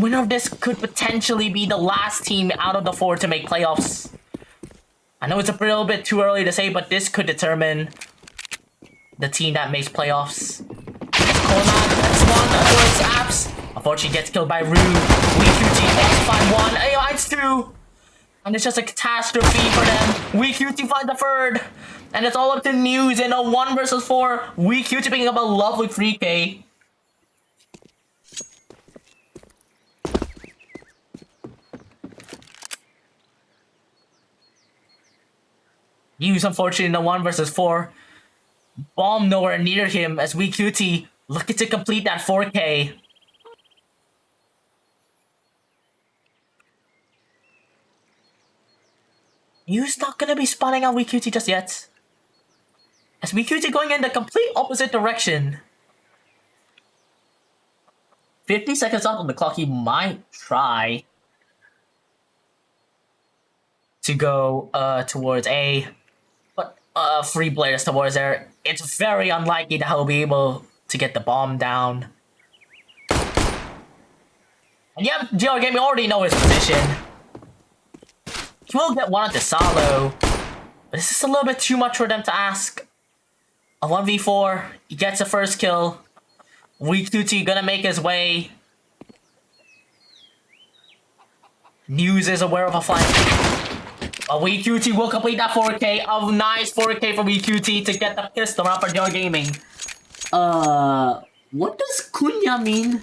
Winner of this could potentially be the last team out of the four to make playoffs. I know it's a little bit too early to say, but this could determine the team that makes playoffs. Apps. Unfortunately, gets killed by Rue. WeQT gets find one. AI two. And it's just a catastrophe for them. WeQT find the third. And it's all up to News in a 1 versus 4. WeQT picking up a lovely 3k. Use unfortunately in the 1 versus 4. Bomb nowhere near him as WeQT looking to complete that 4k. You's not gonna be spawning on WeQT just yet. As WeQT going in the complete opposite direction. 50 seconds left on the clock, he might try to go uh, towards A uh, free players towards there, it's very unlikely that he'll be able to get the bomb down. And yeah, GR Gaming already know his position. He will get one at the solo. But this is a little bit too much for them to ask. A 1v4, he gets the first kill. Weak gonna make his way. News is aware of a flank. A WeQT will complete that 4K. A nice 4K for WeQT to get the pistol out for GR Gaming. Uh, what does Kunya mean?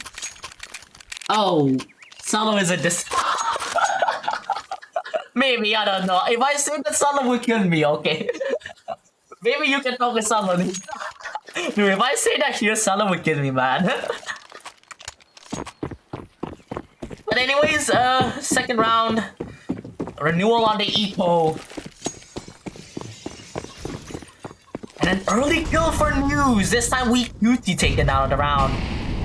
Oh, Salo is a dis- Maybe, I don't know. If I say that Salo will kill me, okay? Maybe you can talk with Salo. Dude, if I say that here, Salo will kill me, man. but anyways, uh, second round. Renewal on the Eco. And an early kill for News. This time WeQT taken out of the round.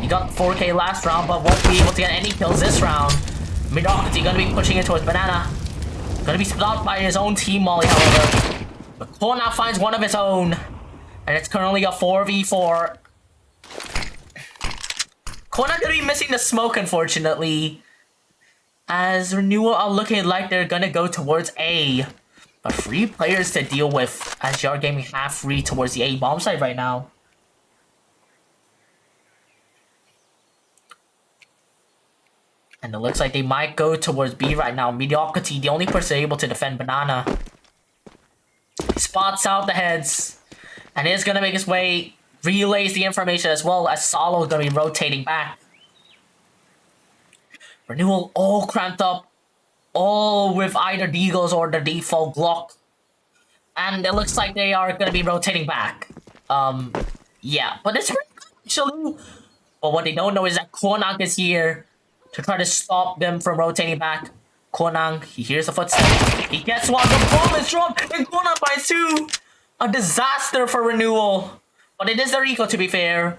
He got 4k last round, but won't be able to get any kills this round. Mediocrity gonna be pushing it towards Banana. Gonna be stopped by his own team Molly, however. But now finds one of his own. And it's currently a 4v4. Kona gonna be missing the smoke, unfortunately as Renewal are looking like they're gonna go towards A. But three players to deal with as GR Gaming half free towards the A bomb site right now. And it looks like they might go towards B right now. Mediocrity, the only person able to defend Banana. Spots out the heads. And is gonna make his way, relays the information as well as Salo is gonna be rotating back. Renewal all cramped up, all with either Deagles or the default Glock. And it looks like they are going to be rotating back. Um, yeah, but it's pretty good, actually... But what they don't know is that Konang is here to try to stop them from rotating back. Konang, he hears a footsteps. He gets one, the bomb is dropped, and Konang by two! A disaster for Renewal. But it is their eco to be fair.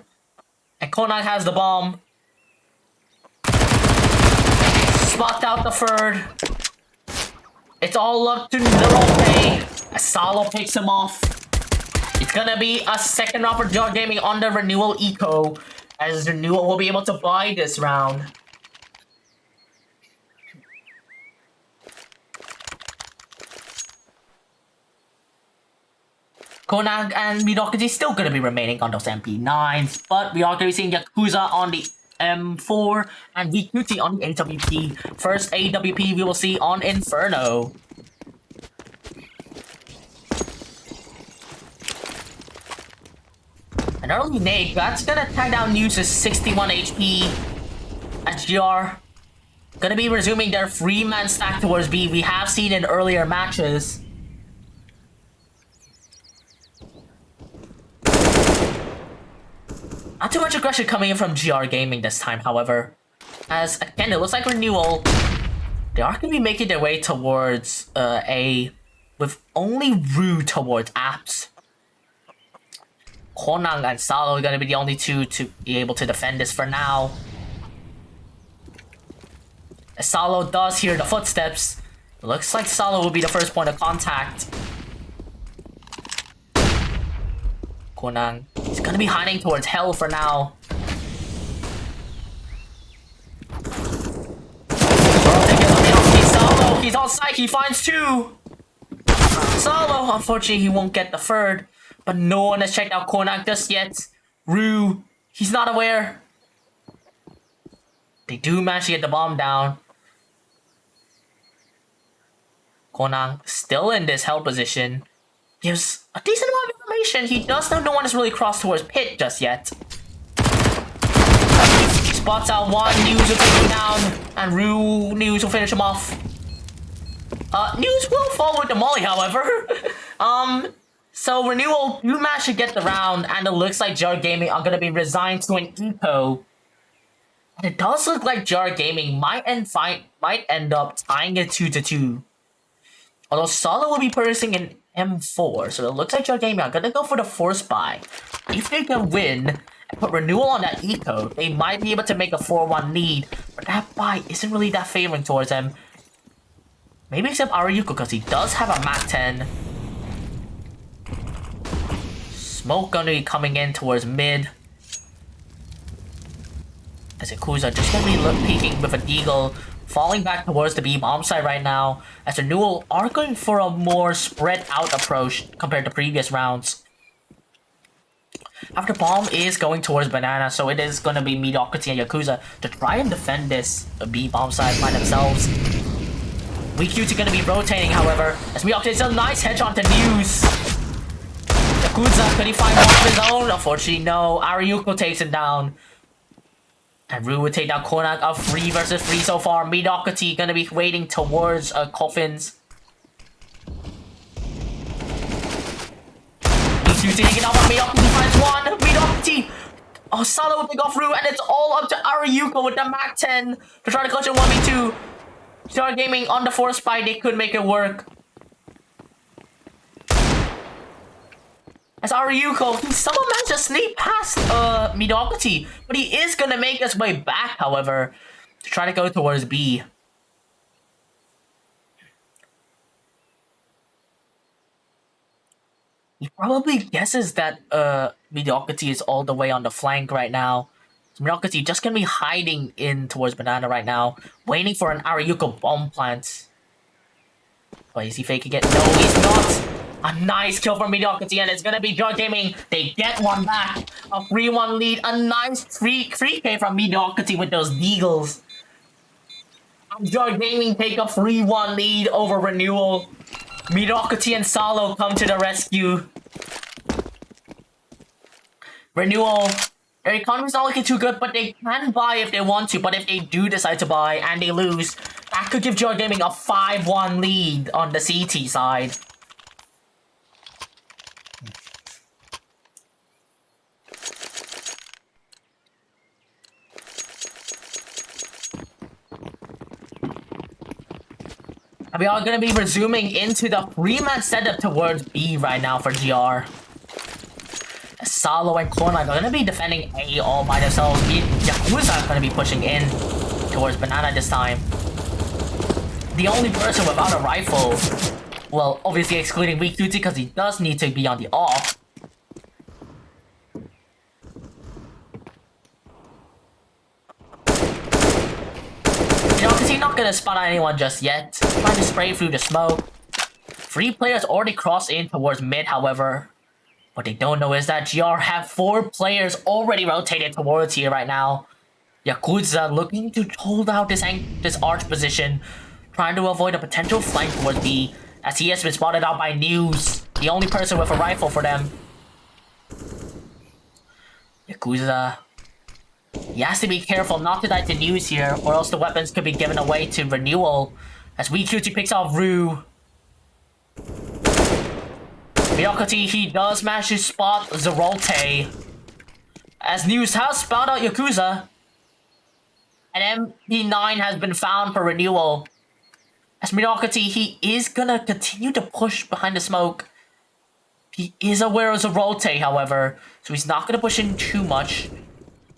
And Konang has the bomb. Swapped out the third. It's all up to Nerope. Salo picks him off. It's gonna be a second round for Gaming on the Renewal Eco. As Renewal will be able to buy this round. Konag and Midokaji still gonna be remaining on those MP9s, but we are gonna be seeing Yakuza on the M4 and VQT on the AWP. First AWP we will see on Inferno. An early nade, that's gonna tag down News' 61 HP at GR. Gonna be resuming their three-man stack towards B. We have seen in earlier matches. Aggression coming in from GR Gaming this time, however. As, again, it looks like Renewal, they are going to be making their way towards uh, A with only Rue towards apps. Konang and Salo are going to be the only two to be able to defend this for now. As Salo does hear the footsteps, looks like Salo will be the first point of contact. Konang gonna be hiding towards hell for now. He's on site, he finds two! Salo! Unfortunately, he won't get the third. But no one has checked out Kornak just yet. Rue, he's not aware. They do manage to get the bomb down. Konang, still in this hell position, gives a decent amount of he does know no one has really crossed towards pit just yet. Spots out one, News will take him down, and Rue News will finish him off. Uh, News will fall with the molly, however. um, so Renewal do manage to get the round, and it looks like GR Gaming are gonna be resigned to an eco it does look like GR Gaming might end fight might end up tying it two to two. Although Salo will be purchasing an M4, so it looks like GR Gaming are gonna go for the force buy. If they can win and put renewal on that eco, they might be able to make a 4-1 lead, but that buy isn't really that favoring towards them. Maybe except Ariuko because he does have a MAC 10. Smoke gonna be coming in towards mid as Yakuza just gonna be peeking with a deagle, falling back towards the B bomb side right now, as the Newell are going for a more spread out approach compared to previous rounds. After bomb is going towards banana, so it is gonna be mediocrity and Yakuza to try and defend this B bomb side by themselves. We WeQT gonna be rotating, however, as Mediocrity is a nice headshot to News. Yakuza, could he find one of his own? Unfortunately, no. Ariuko takes him down. And Rue would take down Konak of 3 versus 3 so far. Mediocrity gonna be waiting towards uh, Coffins. He's taking out Mediocrity finds one. Mediocrity! Oh, Salo will pick off Rue, and it's all up to Ariuko with the Mac 10 to try to clutch a 1v2. GR Gaming on the force spy, they could make it work. As Ariuko, he somehow managed to sneak past uh, Mediocrity, but he is gonna make his way back, however, to try to go towards B. He probably guesses that uh, Mediocrity is all the way on the flank right now. So Mediocrity just gonna be hiding in towards Banana right now, waiting for an Ariuko bomb plant. But is he faking it? No, he's not! A nice kill from Mediocrity, and it's gonna be GR Gaming. They get one back. A 3-1 lead. A nice free 3k from Mediocrity with those Deagles. And GR Gaming take a 3-1 lead over Renewal. Mediocrity and Salo come to the rescue. Renewal, their economy's not looking too good, but they can buy if they want to. But if they do decide to buy and they lose, that could give GR Gaming a 5-1 lead on the CT side. We are going to be resuming into the three-man setup towards B right now for GR. Salo and Korn are going to be defending A all by themselves. Yakuza are going to be pushing in towards Banana this time. The only person without a rifle, well, obviously excluding WeQT because he does need to be on the off, not gonna spot on anyone just yet. Trying to spray through the smoke. Three players already crossed in towards mid, however. What they don't know is that GR have four players already rotated towards here right now. Yakuza looking to hold out this this arch position, trying to avoid a potential flank towards B, as he has been spotted out by News, the only person with a rifle for them. Yakuza he has to be careful not to die to news here, or else the weapons could be given away to renewal. As WeQT picks off Rue. Miyakati, he does manage to spot Zerolte. As news has spelled out Yakuza. An MP9 has been found for renewal. As Miyakati, he is gonna continue to push behind the smoke. He is aware of Zerolte, however, so he's not gonna push in too much.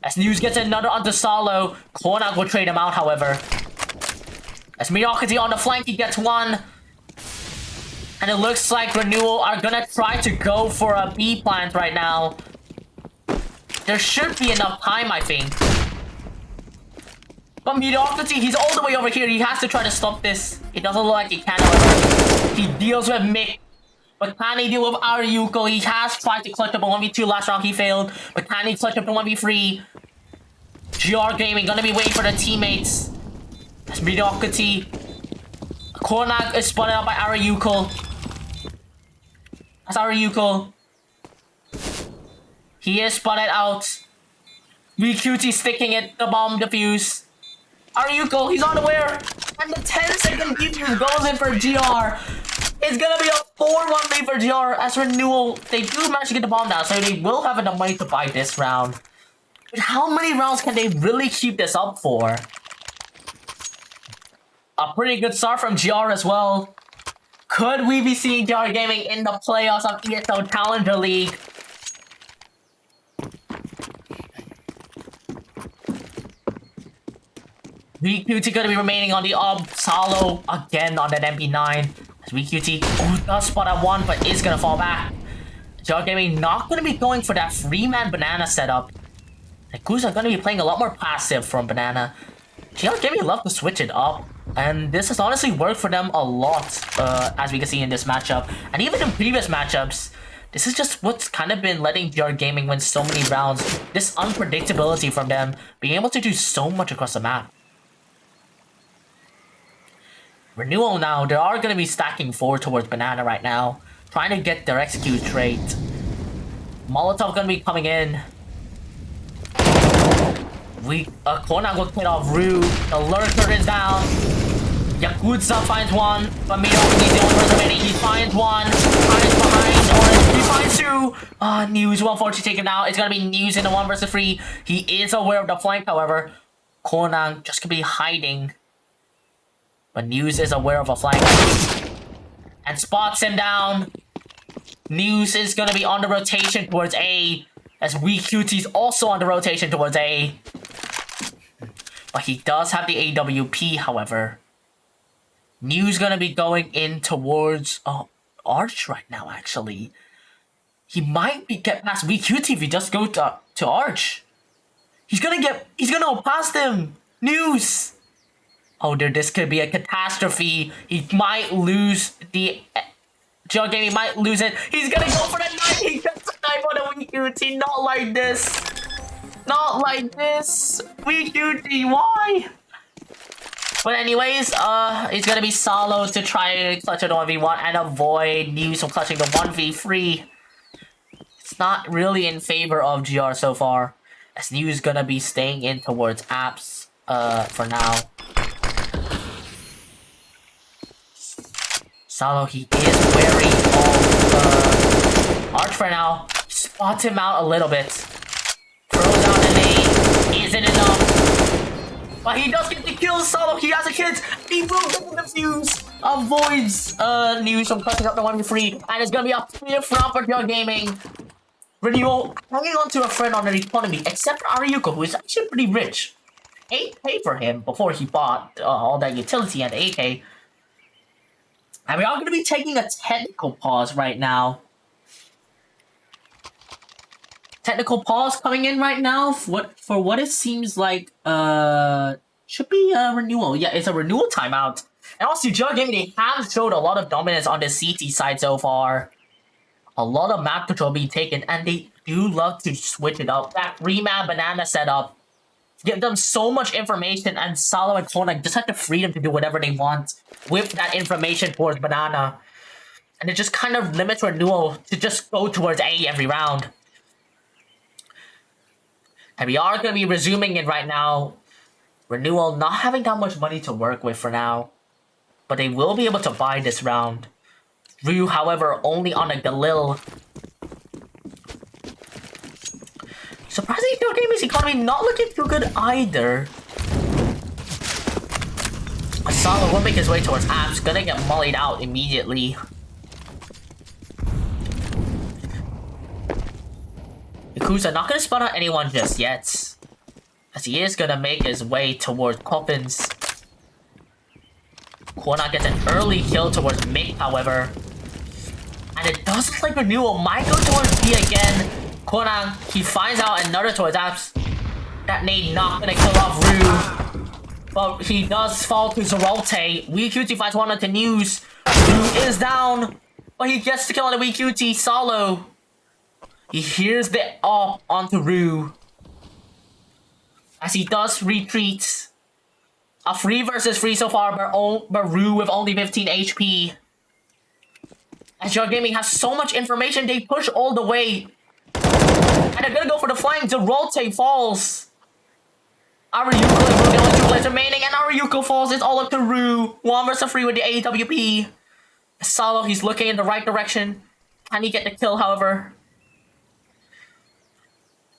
As News gets another onto Salo, Kornak will trade him out, however. As Mediocrity on the flank, he gets one. And it looks like Renewal are gonna try to go for a B plant right now. There should be enough time, I think. But Mediocrity, he's all the way over here. He has to try to stop this. It doesn't look like he can. He deals with Mick. But can he deal with Aryuko? He has tried to clutch up a 1v2 last round. He failed. But can he clutch up a 1v3? GR Gaming gonna be waiting for the teammates. That's Mediocrity. Konak is spotted out by Aryuko. That's Aryuko. He is spotted out. VQT sticking it, the bomb defuse. Aryuko, he's unaware. And the 10 second defuse goes in for GR. It's gonna be a 4-1 lead for GR as renewal. They do manage to get the bomb down, so they will have enough money to buy this round. But how many rounds can they really keep this up for? A pretty good start from GR as well. Could we be seeing GR Gaming in the playoffs of ESL Challenger League? VQT gonna be remaining on the Ob Solo again on that MP9. As VQT oh, does spot at one, but is gonna fall back. GR Gaming not gonna be going for that free-man banana setup. The Yakuza are gonna be playing a lot more passive from banana. GR Gaming love to switch it up. And this has honestly worked for them a lot, uh, as we can see in this matchup. And even in previous matchups, this is just what's kind of been letting GR Gaming win so many rounds. This unpredictability from them, being able to do so much across the map. Renewal now, they are going to be stacking forward towards Banana right now. Trying to get their execute trait. Molotov going to be coming in. We, uh, Kona will hit off Rue. The Lurker is down. Yakuza finds one, Mito he's the only person remaining. He finds one, hides behind, or he finds two. Ah, uh, News 140 taken out. It's gonna be News in the one versus three. He is aware of the flank, however. Conan just gonna be hiding. But News is aware of a flank. And spots him down. News is gonna be on the rotation towards A. As WeQT's also on the rotation towards A. But he does have the AWP, however. News gonna be going in towards uh, Arch right now, actually. He might be get past VQT if he just go to, to Arch. He's gonna get, he's gonna go past him. News. Oh, dude, this could be a catastrophe. He might lose the Joe Game, he might lose it. He's gonna go for the knife. He gets the knife on the VQT. Not like this. Not like this. VQT, why? But anyways, uh, it's gonna be Salo to try and clutch a 1v1 and avoid News from clutching the 1v3. It's not really in favor of GR so far. As News gonna be staying in towards apps, uh, for now. Salo, he is wary of, uh, Arch for now. Spots him out a little bit. Throws out an A. Isn't enough. But he does get the kill solo. He has a kid. He will get the fuse. Avoids uh, news from cutting up the 1v3. And it's going to be a clear front for GR Gaming. Renewal hanging on to a friend on the economy, except for Aryuko, who is actually pretty rich. 8k for him before he bought uh, all that utility and 8k. And we are going to be taking a technical pause right now. technical pause coming in right now for what for what it seems like uh should be a renewal. Yeah, it's a renewal timeout. And also, GR Gaming, they have showed a lot of dominance on the CT side so far. A lot of map control being taken, and they do love to switch it up. That three-man banana setup give them so much information, and Salo and Konak just have the freedom to do whatever they want with that information towards banana. And it just kind of limits renewal to just go towards A every round. And we are going to be resuming it right now. Renewal not having that much money to work with for now. But they will be able to buy this round. Ryu, however, only on a Galil. Surprisingly, GR Gaming's economy not looking too good either. Asala will make his way towards apps, gonna get mullied out immediately. Yakuza not gonna spot out anyone just yet. As he is gonna make his way towards Coffins. Kona gets an early kill towards Mick, however. And it does look like Renewal might go towards B again. Kona, he finds out another towards apps. That nade not gonna kill off Rue. But he does fall to Zerolte. WeeQt finds one onto News. is down. But he gets to kill on the WeeQt solo. He hears the up onto Rue. As he does retreat. A free versus free so far, but, but Rue with only 15 HP. As GR Gaming has so much information, they push all the way. They're gonna go for the flank. Zerolte falls. Aryuko is the only two players remaining, and Aryuko falls. It's all up to Rue. One versus three with the AWP. Salo, he's looking in the right direction. Can he get the kill, however?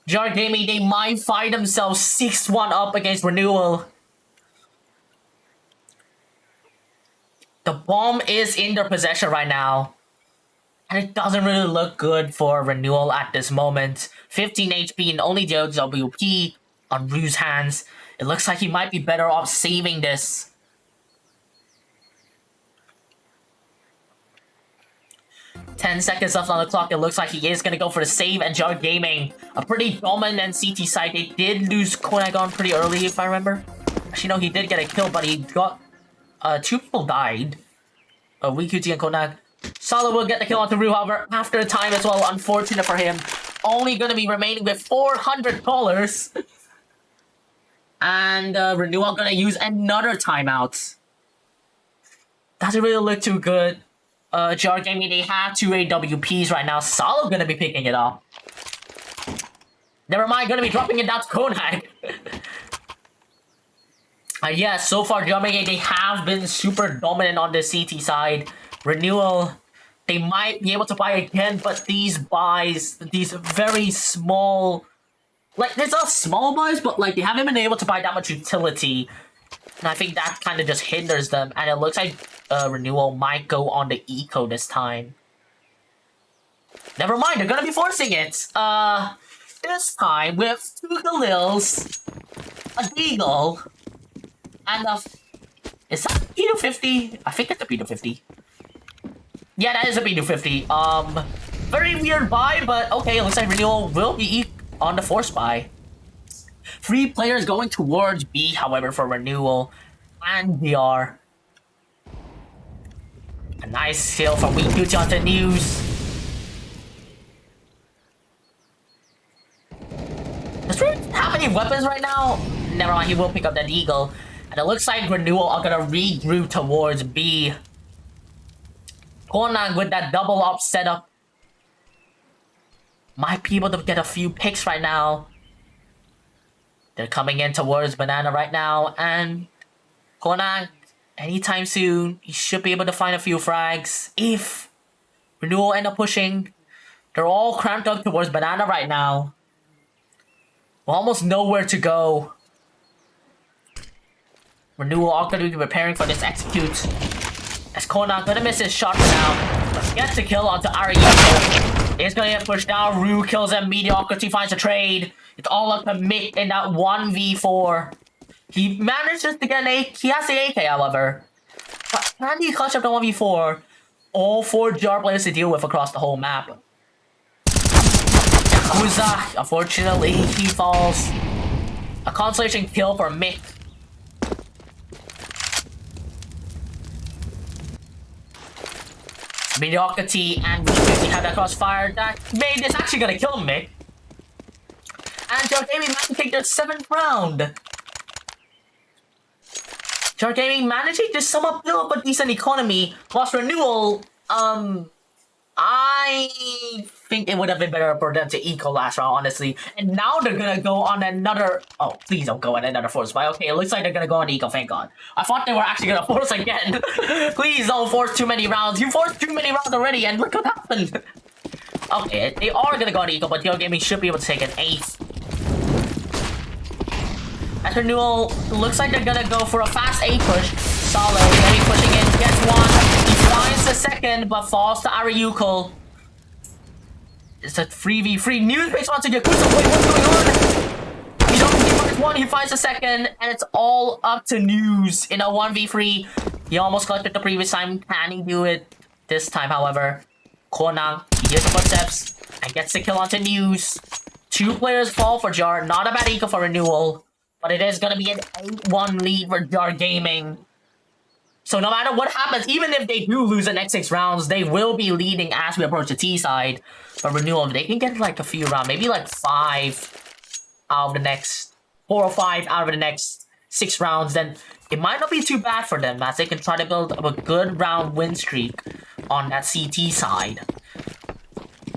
GR Gaming, they might find themselves 6-1 up against Renewal. The bomb is in their possession right now. And it doesn't really look good for Renewal at this moment. 15 HP and only the WP on Rue's hands. It looks like he might be better off saving this. Ten seconds left on the clock. It looks like he is going to go for the save and GR Gaming. A pretty dominant CT side. They did lose Konagon pretty early, if I remember. Actually, no, he did get a kill, but he got... Uh, two people died. Uh, WeeQt and Konag. Salo will get the kill onto Rue, however, after the time as well. Unfortunate for him. Only going to be remaining with $400. and uh, Renewal going to use another timeout. Doesn't really look too good. Uh, GR Gaming, they have two AWPs right now. Salo going to be picking it up. Never mind, going to be dropping it down to Konag. uh, yeah, so far, GR Gaming, they have been super dominant on the CT side. Renewal, they might be able to buy again, but these buys, these very small, like, these are small buys, but like, they haven't been able to buy that much utility. And I think that kind of just hinders them. And it looks like uh, Renewal might go on the Eco this time. Never mind, they're gonna be forcing it. Uh, this time with two Galils, a Deagle, and a... Is that a P250? I think it's a P250. Yeah, that is a P250. Um, very weird buy, but okay, it looks like Renewal will be on the force buy. Three players going towards B, however, for Renewal and DR. A nice kill from WeeQt on the news. Does Red have any weapons right now? Never mind, he will pick up that Deagle. And it looks like Renewal are gonna regroup towards B. Conan with that double up setup might be able to get a few picks right now. They're coming in towards Banana right now, and Conan, anytime soon, he should be able to find a few frags. If Renewal end up pushing, they're all cramped up towards Banana right now. Almost nowhere to go. Renewal are going to be preparing for this execute. As Conan gonna miss his shot now. Gets the kill onto Ariuko. He's gonna get pushed down. Rue kills him. Mediocrity finds a trade. It's all up to Mick in that 1v4. He manages to get an AK. He has the AK, however. But can he clutch up the 1v4? All four jar players to deal with across the whole map. Yakuza, unfortunately, he falls. A consolation kill for Mick. Mediocrity and we have that crossfire that made this actually gonna kill Mick. And GR Gaming managed to take their seventh round. GR Gaming managing to build up a decent economy, whilst Renewal, um, I think it would have been better for them to eco last round, honestly. And now they're gonna go on another... Oh, please don't go on another force buy. Okay, it looks like they're gonna go on eco, thank god. I thought they were actually gonna force again. please don't force too many rounds. You forced too many rounds already, and look what happened. okay, they are gonna go on eco, but GR Gaming should be able to take an eighth. As Renewal, looks like they're gonna go for a fast A push. Solid, maybe pushing in, gets one. Finds the second, but falls to Aryuko. It's a 3v3. News based onto Yakuza. Wait, what's going on? He don't he finds one, he finds a second, and it's all up to News in a 1v3. He almost collected the previous time. Can he do it this time, however? Konang, he hears the footsteps and gets the kill onto News. Two players fall for Jar. Not a bad eco for Renewal. But it is gonna be an 8-1 lead for GR Gaming. So no matter what happens, even if they do lose the next six rounds, they will be leading as we approach the T side. But Renewal, they can get like a few rounds, maybe like five out of the next, four or five out of the next six rounds, then it might not be too bad for them as they can try to build up a good round win streak on that CT side.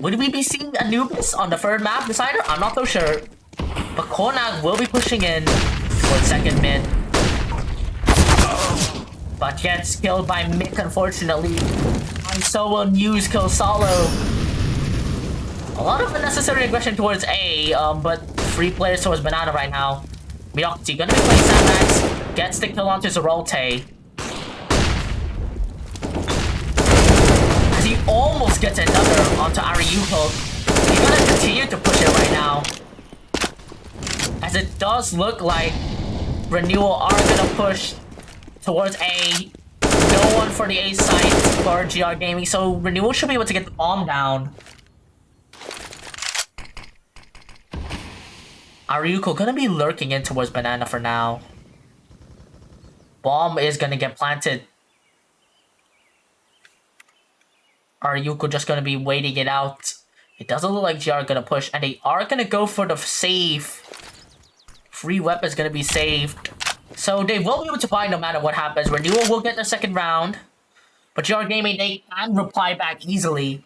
Would we be seeing Anubis on the third map decider? I'm not so sure. But KONAC will be pushing in for second mid. But gets killed by Mick, unfortunately. And so will News kill Salo. A lot of unnecessary aggression towards A, um, but three players towards Banana right now. Miyokti gonna be playing Sandmax, gets the kill onto Zerote. As he almost gets another onto Ariuko. He's gonna continue to push it right now. As it does look like Renewal are gonna push towards A. No one for the A side for GR Gaming, so Renewal should be able to get the bomb down. Ariuko gonna be lurking in towards Banana for now. Bomb is gonna get planted. Ariuko just gonna be waiting it out. It doesn't look like GR gonna push, and they are gonna go for the save. Free weapon's gonna be saved. So they will be able to buy no matter what happens. Renewal will get the second round. But GR Gaming, they can reply back easily.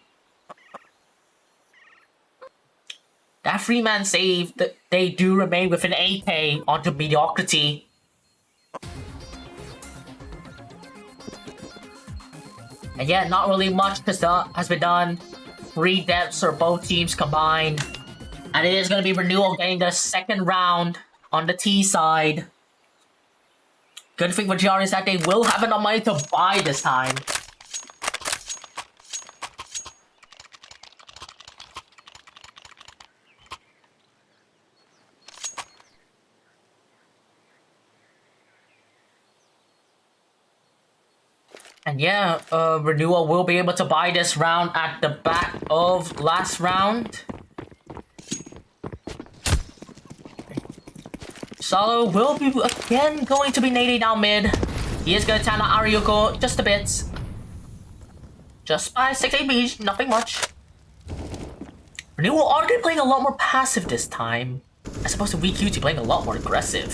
That free man save, they do remain with an AK onto mediocrity. And yet, not really much has been done. Three deaths for both teams combined. And it is going to be Renewal getting the second round on the T side. Good thing for GR is that they will have enough money to buy this time. And yeah, uh, Renewal will be able to buy this round at the back of last round. Salo will be again going to be nading down mid. He is going to turn on Ariuko just a bit. Just by 6 AP, nothing much. Renewal are playing a lot more passive this time. As opposed to VQT playing a lot more aggressive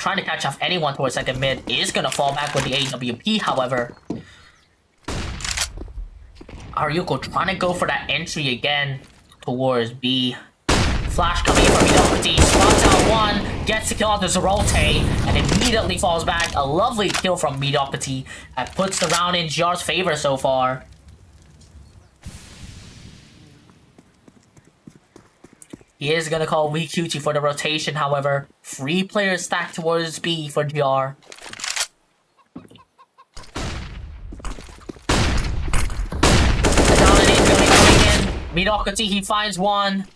trying to catch off anyone towards second mid is gonna fall back with the AWP, however. Ariuko trying to go for that entry again towards B. Flash coming in from Mediocrity, spots out one, gets the kill onto Zerote, and immediately falls back. A lovely kill from Mediocrity that puts the round in GR's favor so far. He is gonna call WeQT for the rotation, however. Three players stacked towards B for GR. Mediocrity, he finds one.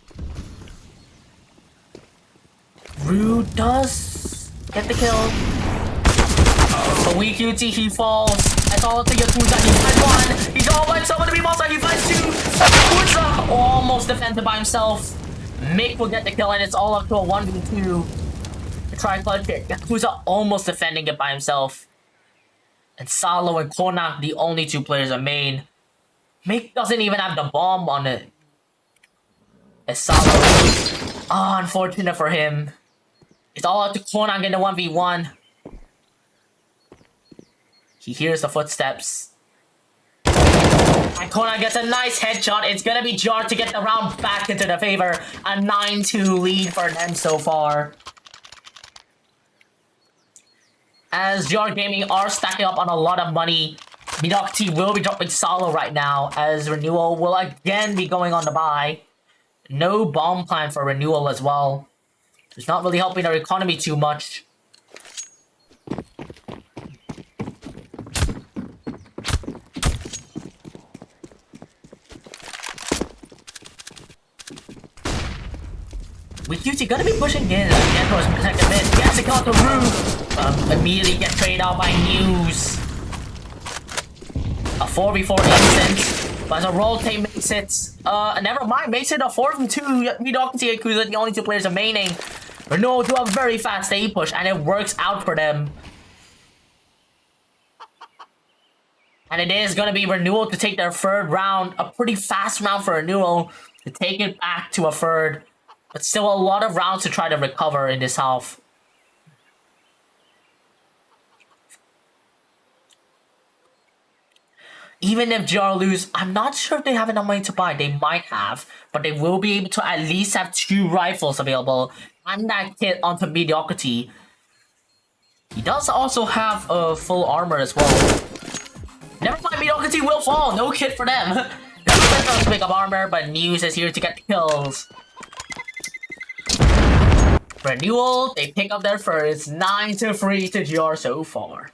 Rude get the kill. But WeQT, he falls. All up to Yakuza. He finds one. He's all by someone to be monster. He finds two. Yakuza almost defended by himself. Mick will get the kill, and it's all up to a 1v2. The tripod pick. Yakuza almost defending it by himself. And Salo and KONAC, the only two players are main. Mick doesn't even have the bomb on it. It's Salo. Oh, unfortunate for him. It's all up to KONAC in the 1v1. He hears the footsteps. And gets a nice headshot. It's gonna be Jar to get the round back into the favor. A 9-2 lead for them so far. As GR Gaming are stacking up on a lot of money, Mediocrity will be dropping solo right now, as Renewal will again be going on the buy. No bomb plan for Renewal as well. It's not really helping our economy too much. QT gonna be pushing in again towards second mid. Has to kill the roof. Um, immediately get traded out by News. A 4v4 instant. But as a rotate makes it, uh, never mind, makes it a 4v2. Mediocrity Yakuza, the only two players remaining. Renewal do a very fast A push, and it works out for them. And it is going to be Renewal to take their third round. A pretty fast round for Renewal to take it back to a third. But still a lot of rounds to try to recover in this half. Even if GR lose, I'm not sure if they have enough money to buy. They might have, but they will be able to at least have two rifles available and that kit onto mediocrity. He does also have a uh, full armor as well. Never mind, mediocrity will fall. No kit for them. to pick up armor, but News is here to get kills. Renewal, they pick up their first 9 to 3 to GR so far.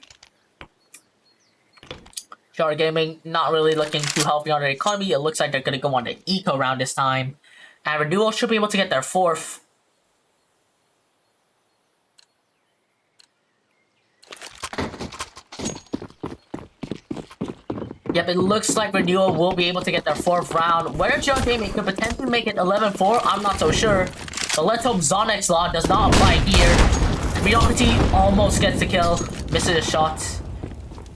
GR Gaming not really looking too healthy on their economy. It looks like they're gonna go on the eco round this time. And Renewal should be able to get their fourth. Yep, it looks like Renewal will be able to get their fourth round. Whether GR Gaming could potentially make it 11-4, I'm not so sure. But let's hope Zonix Law does not apply here. Mediocrity almost gets the kill, misses a shot,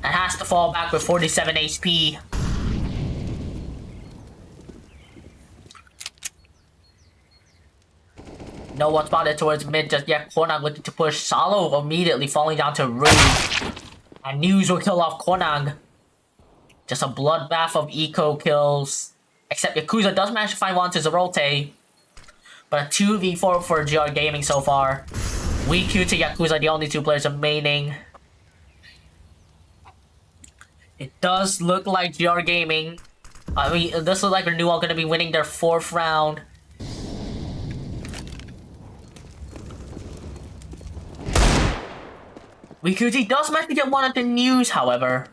and has to fall back with 47 HP. No one spotted towards mid just yet. Kwanang looking to push. Salo immediately falling down to Rue. And News will kill off Kwanang. Just a bloodbath of eco kills. Except Yakuza does manage to find one to Zerote. But a 2v4 for GR Gaming so far. WeQ to Yakuza, the only two players remaining. It does look like GR Gaming. I mean, it does look like Renewal going to be winning their fourth round. WeQT does manage to get one of the news, however.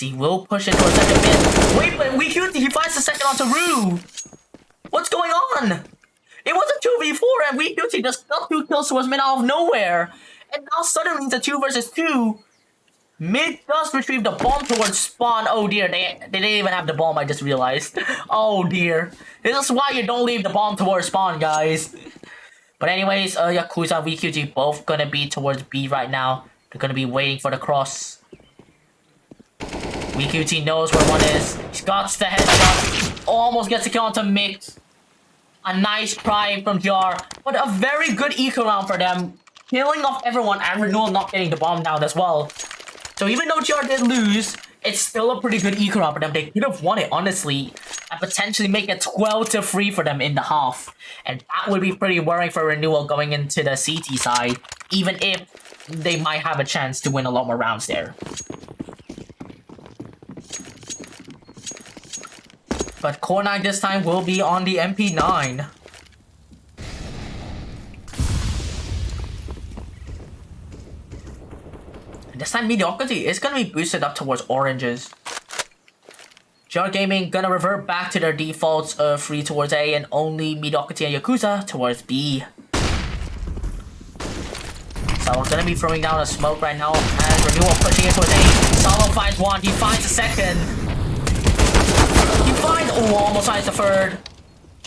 He will push into a second mid. Wait, but WeQT, he finds the second onto Rue. What's going on? It was a 2v4 and WeQT just got two kills towards mid out of nowhere. And now suddenly it's a 2 versus 2. Mid does retrieve the bomb towards spawn. Oh dear, they, they didn't even have the bomb, I just realized. Oh dear. This is why you don't leave the bomb towards spawn, guys. But anyways, uh, Yakuza and WeQT both gonna be towards B right now. They're gonna be waiting for the cross. WeQT knows where one is. He's got the headshot. Almost gets a kill onto Mix. A nice try from Jar. But a very good eco round for them killing off everyone and Renewal not getting the bomb down as well. So even though GR did lose, it's still a pretty good eco round for them. They could have won it, honestly, and potentially make it 12 to 3 for them in the half. And that would be pretty worrying for Renewal going into the CT side, even if they might have a chance to win a lot more rounds there. But Core 9 this time will be on the MP9. This time mediocrity is gonna be boosted up towards oranges. GR Gaming gonna revert back to their defaults of free towards A and only mediocrity and Yakuza towards B. So we're gonna be throwing down a smoke right now and Renewal pushing it towards A. Salo finds one, he finds a second. Finds almost finds the third.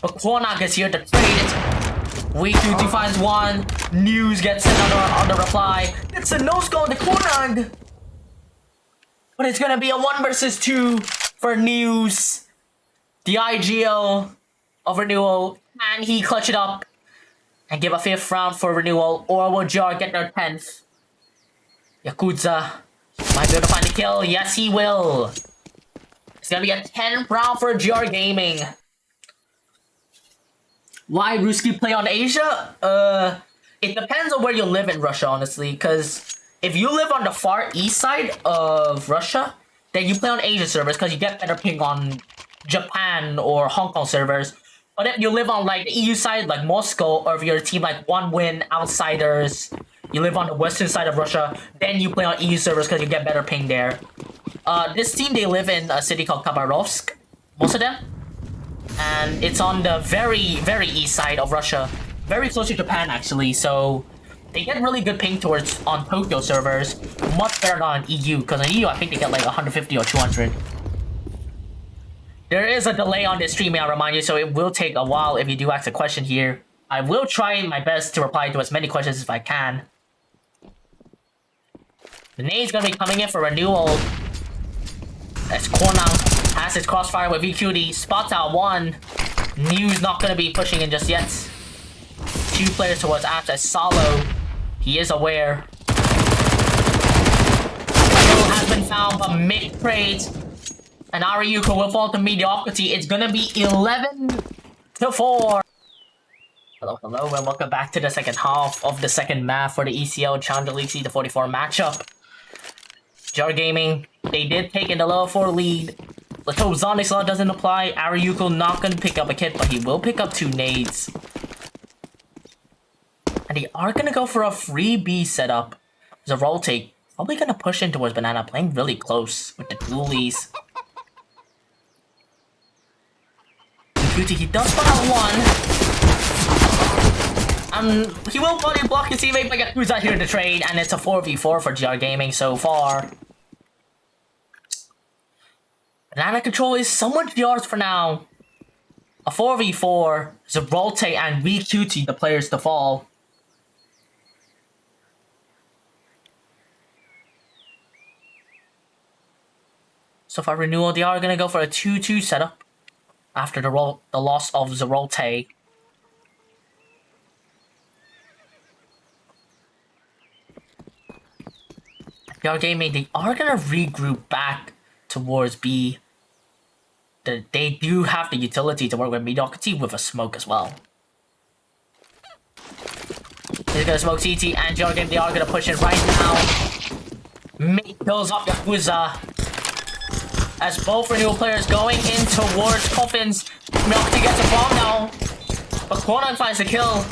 But Kwanag is here to trade it. We two defines one. News gets another on the, reply. It's a no score on the. But it's gonna be a one versus two for News. The IGL of Renewal. And he clutch it up and give a fifth round for Renewal. Or will Jar get their 10th? Yakuza might be able to find the kill. Yes, he will. It's gonna be a 10 round for GR Gaming. Why Ruski play on Asia? Uh, it depends on where you live in Russia, honestly. Because if you live on the far east side of Russia, then you play on Asia servers because you get better ping on Japan or Hong Kong servers. But if you live on like the EU side, like Moscow, or if you're a team like One Win, Outsiders, you live on the western side of Russia, then you play on EU servers because you get better ping there. Uh, this team, they live in a city called Khabarovsk, most of them and it's on the very, very east side of Russia. Very close to Japan, actually, so they get really good ping towards on Tokyo servers. Much better than on EU, because on EU, I think they get like 150 or 200. There is a delay on this stream, I'll remind you, so it will take a while if you do ask a question here. I will try my best to reply to as many questions as I can. Nade's gonna be coming in for renewal. As Kwanang has his crossfire with WeQT. Spots out one. New's not gonna be pushing in just yet. Two players towards apps as Salo. He is aware. Kill has been found, but Mick trades. And Ariuko will fall to mediocrity. It's gonna be 11 to 4. Hello, hello, and welcome back to the second half of the second map for the ESL Challenger League C44 matchup. GR Gaming, they did take in the level 4 lead. Let's hope Zonic's Law doesn't apply. Ariuko not gonna pick up a kit, but he will pick up two nades. And they are gonna go for a free B setup. There's a roll take. Probably gonna push in towards Banana, playing really close with the dualies. Cutie, he does out one. Um, he will probably block his teammate, but who's out here to trade, and it's a 4v4 for GR Gaming so far. Banana control is somewhat yours for now. A 4v4, Zabrolte and WeQT the players to fall. So for renewal, they are gonna go for a 2-2 setup after the, the loss of Zerolte. Y'all gaming, they are gonna regroup back towards B. The, they do have the utility to work with mediocrity with a smoke as well. They're gonna smoke CT and Y'all game, they are gonna push it right now. Mate kills off Yakuza. As both renewal players going in towards coffins. Mediocrity gets a bomb now. But Kwanang finds the kill.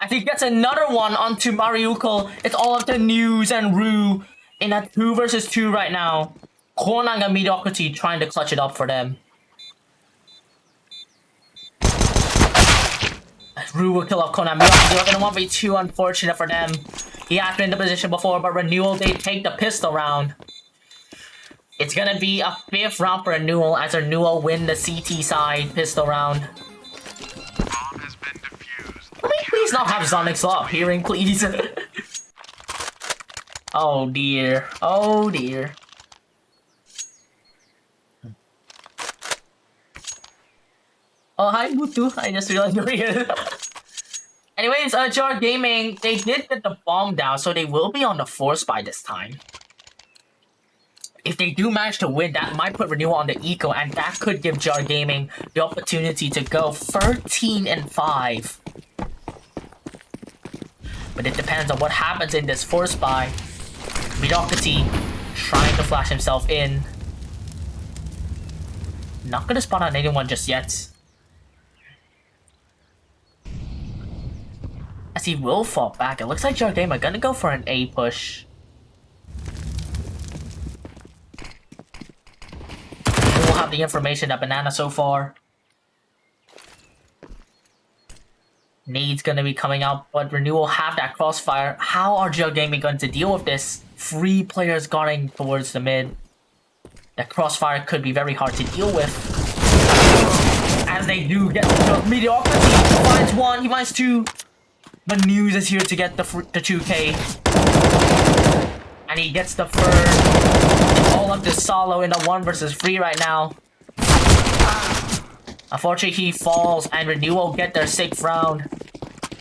And he gets another one onto Mariuko. It's all up to News and Rue in a 2 versus 2 right now. Kwanang and Mediocrity trying to clutch it up for them. Rue will kill off Conan. Mediocrity going to 1v2, unfortunate for them. He has been in the position before, but Renewal, they take the pistol round. It's gonna be a fifth round for Renewal as Renewal win the CT side pistol round. Can we please not have Sonic Slop hearing, please? Oh dear. Oh dear. Oh, hi, Mutu. I just realized you're here. Anyways, uh, GR Gaming, they did get the bomb down, so they will be on the force by this time. If they do manage to win, that might put Renewal on the eco, and that could give GR Gaming the opportunity to go 13 and 5. But it depends on what happens in this force buy. Mediocrity trying to flash himself in. Not gonna spawn on anyone just yet. As he will fall back, it looks like Jardema gonna go for an A push. We'll have the information that Banana so far. Needs gonna be coming out, but Renewal have that crossfire. How are GR Gaming going to deal with this? Three players going towards the mid. That crossfire could be very hard to deal with. As they do get the mediocrity. He finds one, he finds two. But News is here to get the, the 2k. And he gets the. It's all up to Salo in the 1 versus 3 right now. Unfortunately, he falls and Renewal get their sixth round.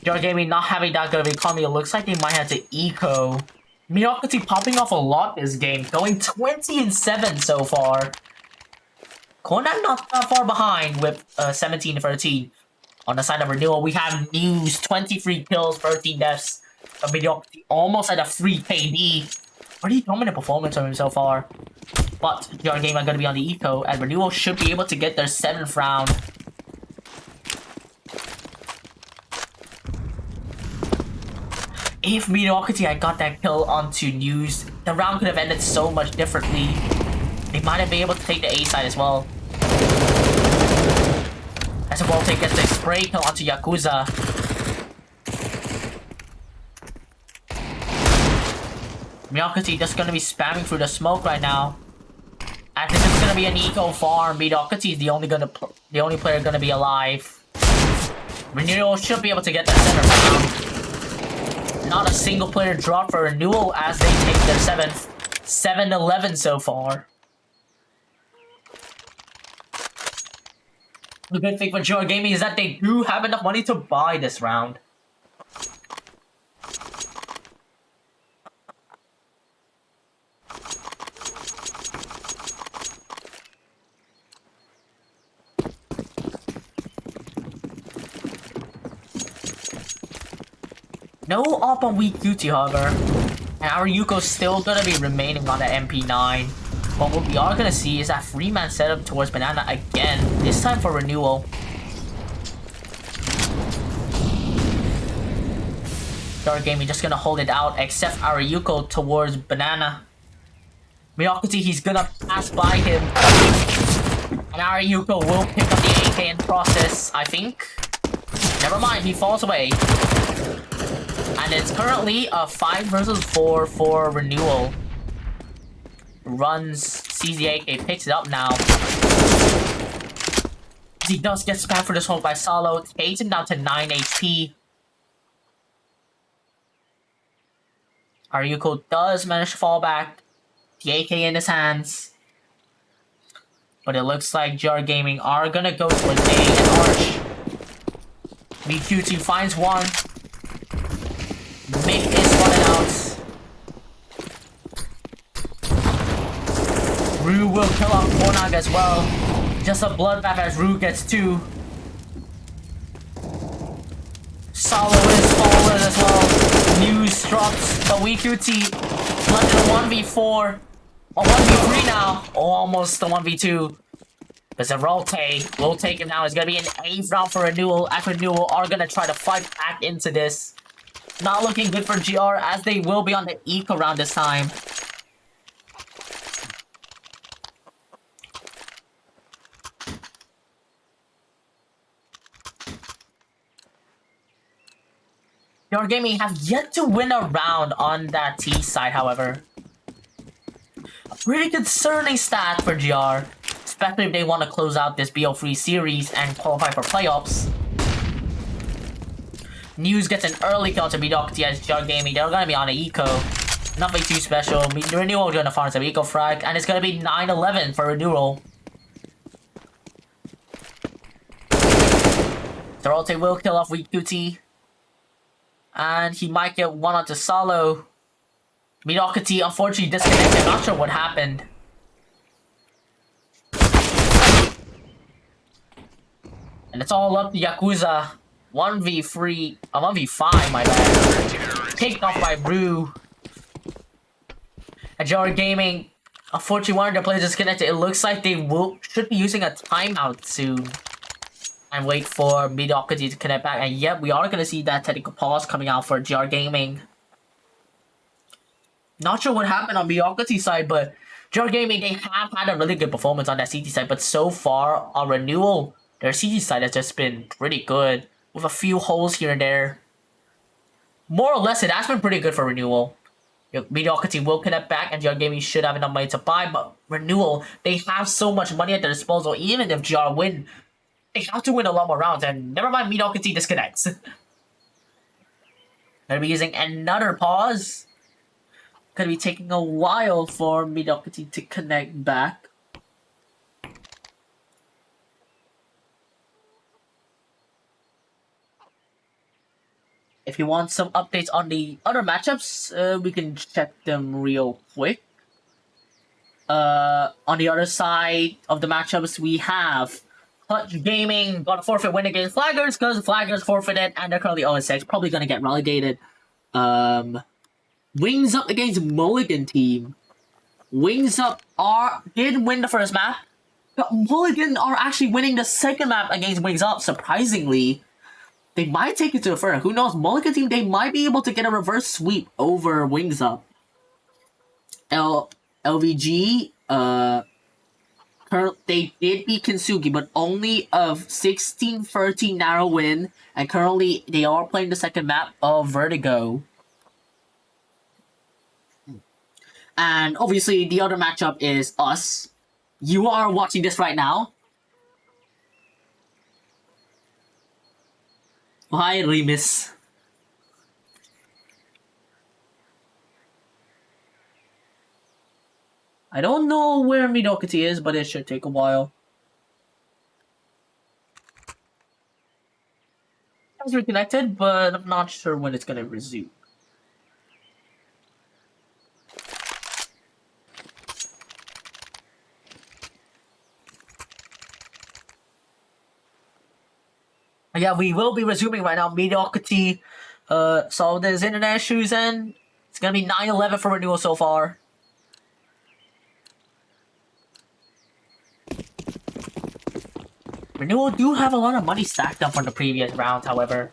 Your gaming not having that good of economy, it looks like they might have to eco. Mediocrity popping off a lot this game, going 20 and 7 so far. Conan not that far behind with uh, 17 13. On the side of Renewal, we have News, 23 kills, 13 deaths. A Mediocrity almost at a free KD. Pretty dominant performance from him so far. But your game are going to be on the eco, and Renewal should be able to get their 7th round if Mediocrity had got that kill onto News, the round could have ended so much differently. They might have been able to take the A side as well. As a take gets the spray kill onto Yakuza. Mediocrity just gonna be spamming through the smoke right now. And this is gonna be an eco farm. Mediocrity is the only gonna the only player gonna be alive. Renewal should be able to get that center round. Not a single player drop for Renewal as they take their seventh. 7-11 so far. The good thing for Joy Gaming is that they do have enough money to buy this round. No up on WeQT, however. And our Yuko's still gonna be remaining on the MP9. But what we are gonna see is that Freeman setup towards Banana again, this time for renewal. Dark Gaming just gonna hold it out, except our Yuko towards Banana. Miyakati, he's gonna pass by him. And our Yuko will pick up the AK in process, I think. Never mind, he falls away. And it's currently a 5 versus 4 for renewal. Runs, sees the AK, picks it up now. He does get spammed for this hold by Salo, takes him down to 9 HP. Aryuko does manage to fall back. The AK in his hands. But it looks like GR Gaming are gonna go for a A and Arch. WeQT finds one. Mid is spotted out. Rue will kill off Kornag as well. Just a bloodbath as Rue gets two. Salo is fallen as well. News drops, but left in a 1v4. A 1v3 now. Oh, almost a 1v2. There's a Rolte. We'll take him now. It's gonna be an 8th round for Renewal. After Renewal are gonna try to fight back into this. Not looking good for GR as they will be on the eco round this time. Your Gaming have yet to win a round on that T side, however. A pretty concerning stat for GR, especially if they want to close out this BO3 series and qualify for playoffs. News gets an early kill to Mediocrity as Jug Gaming. They're gonna be on an eco. Nothing too special. Renewal gonna farm some eco frag, and it's gonna be 9-11 for Renewal. Dorote will kill off WeQT. And he might get one onto Salo. Mediocrity unfortunately disconnected. Not sure what happened. And it's all up to Yakuza. 1v3, uh, 1v5, my bad. Taken off by Brew. Ajara Gaming, unfortunately one of their players disconnected. It looks like they will should be using a timeout soon. And wait for Mediocrity to connect back. And yep, we are gonna see that technical pause coming out for GR Gaming. Not sure what happened on Mediocrity side, but GR Gaming, they have had a really good performance on that CT side, but so far on renewal, their CT side has just been pretty good with a few holes here and there. More or less, it has been pretty good for Renewal. Mediocrity will connect back and GR Gaming should have enough money to buy, but Renewal, they have so much money at their disposal, even if GR win, they have to win a lot more rounds, and never mind Mediocrity disconnects. Gonna be using another pause. Gonna be taking a while for Mediocrity to connect back. If you want some updates on the other matchups, uh, we can check them real quick. Uh, on the other side of the matchups, we have Clutch Gaming got a forfeit win against Flaggers because Flaggers forfeited and they're currently 0-6. Probably going to get relegated. Um, Wings Up against Mulligan team. Wings Up are did win the first map, but Mulligan are actually winning the second map against Wings Up, surprisingly. They might take it to a third. Who knows? Mulligan team, they might be able to get a reverse sweep over Wings Up. L LVG, uh, they did beat Kinsugi, but only of 16-13 narrow win, and currently they are playing the second map of Vertigo. And obviously the other matchup is us You are watching this right now? Hi, Remus. I don't know where Mediocrity is, but it should take a while. It's reconnected, but I'm not sure when it's gonna resume. Yeah, we will be resuming right now. Mediocrity uh, solved his internet issues and it's gonna be 9-11 for renewal so far. Renewal do have a lot of money stacked up from the previous rounds, however.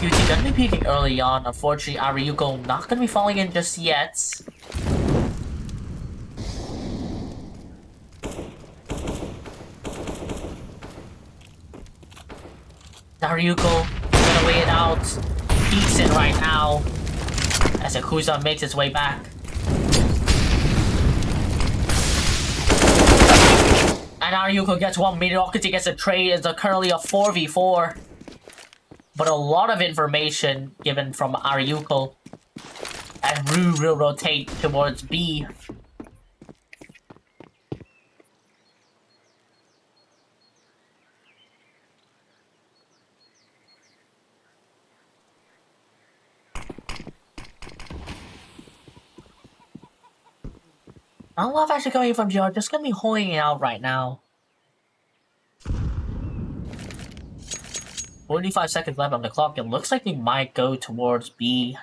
QT gonna be peeking early on. Unfortunately, Ariuko not gonna be falling in just yet. Dariuko gonna wait it out. Decent right now. As Yakuza makes his way back. And Ariuko gets one, Mediocrity gets a trade, it's a currently a 4v4. But a lot of information given from Ariuko. And Rue will rotate towards B. I don't love actually coming from GR, just gonna be holding it out right now. 45 seconds left on the clock. It looks like they might go towards B.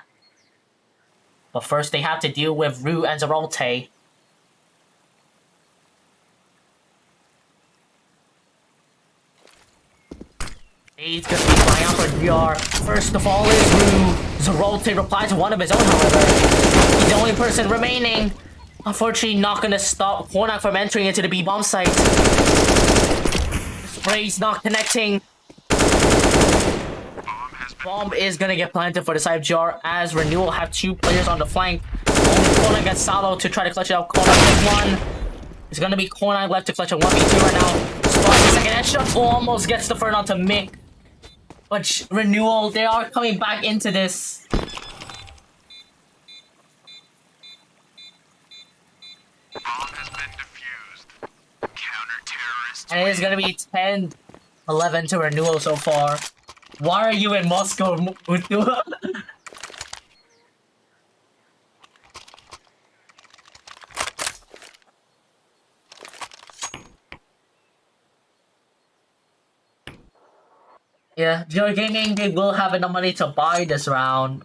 But first they have to deal with Rue and Zeralte. He's gonna be flying out for GR. First of all is Rue. Zeralte replies to one of his own, however. He's the only person remaining. Unfortunately, not gonna stop Hornak from entering into the B-bomb site. Spray's not connecting. Bomb is gonna get planted for the side of GR as Renewal have two players on the flank. Only gets Salo to try to clutch it out. Gets one. It's gonna be Corner left to clutch a 1v2 right now. Spot the second headshot almost gets the first onto Mick. But Renewal, they are coming back into this. And it is gonna be 10 11 to renewal so far. Why are you in Moscow, yeah, Joy Gaming, they will have enough money to buy this round.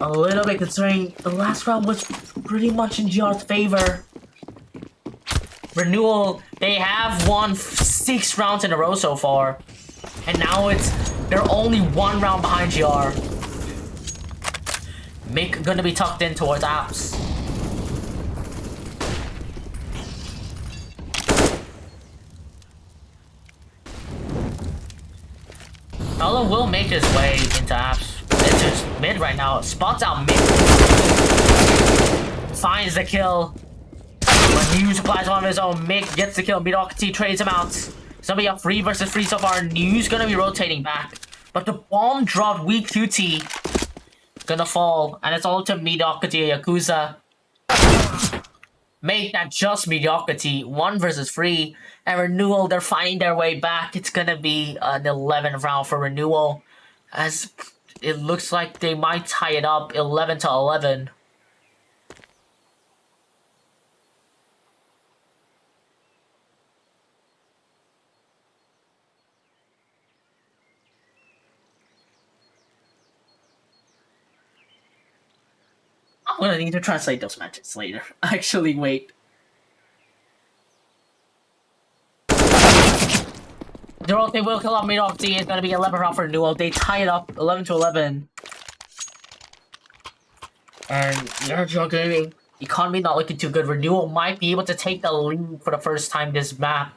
A little bit considering the last round was pretty much in GR's favor. Renewal, they have won six rounds in a row so far. And now it's, they're only one round behind GR. Make gonna be tucked in towards apps. Ella will make his way into apps. It's just mid right now. Spots out mid. Finds the kill. Applies one of his own. Mick gets the kill. Mediocrity trades him out. Somebody up free versus free so far. News gonna be rotating back. But the bomb dropped WeQT. Gonna fall. And it's all to Mediocrity Yakuza. Make that just Mediocrity. One versus free. And Renewal, they're finding their way back. It's gonna be an 11th round for Renewal. As it looks like they might tie it up 11 to 11. I'm gonna need to translate those matches later. Actually, wait. Dorothy will they will kill off mid-off D. It's gonna be 11 round for duel. They tie it up 11 to 11. And Nerjo Gaming, economy not looking too good. Renewal might be able to take the lead for the first time this map.